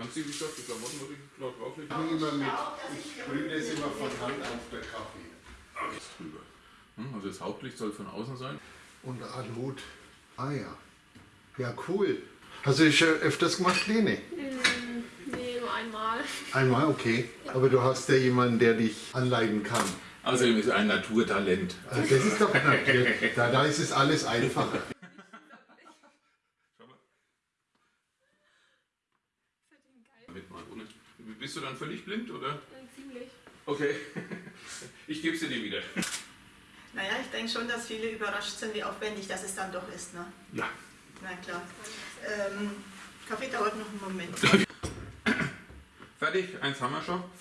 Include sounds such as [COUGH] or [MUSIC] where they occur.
Kannst du die Stoff, die Klamotten ich laut drauflegen? Immer mit, ich sprühe das immer von Hand auf der Kaffee. Alles drüber. Hm, Also das Hauptlicht soll von außen sein. Und Alut. Ah ja. Ja, cool. Hast du das schon öfters gemacht, Lene? Hm, nee, nur einmal. Einmal, okay. Aber du hast ja jemanden, der dich anleiten kann. Außerdem ist er ein Naturtalent. Also das ist doch natürlich. Da, da ist es alles einfacher. Ohne. Bist du dann völlig blind oder? Äh, Ziemlich. Okay. [LAUGHS] Ich gebe sie dir wieder. Naja, ich denke schon, dass viele überrascht sind, wie aufwendig das es dann doch ist. Ne? Ja. Na klar. Ähm, Kaffee dauert noch einen Moment. [LAUGHS] Fertig, eins haben wir schon.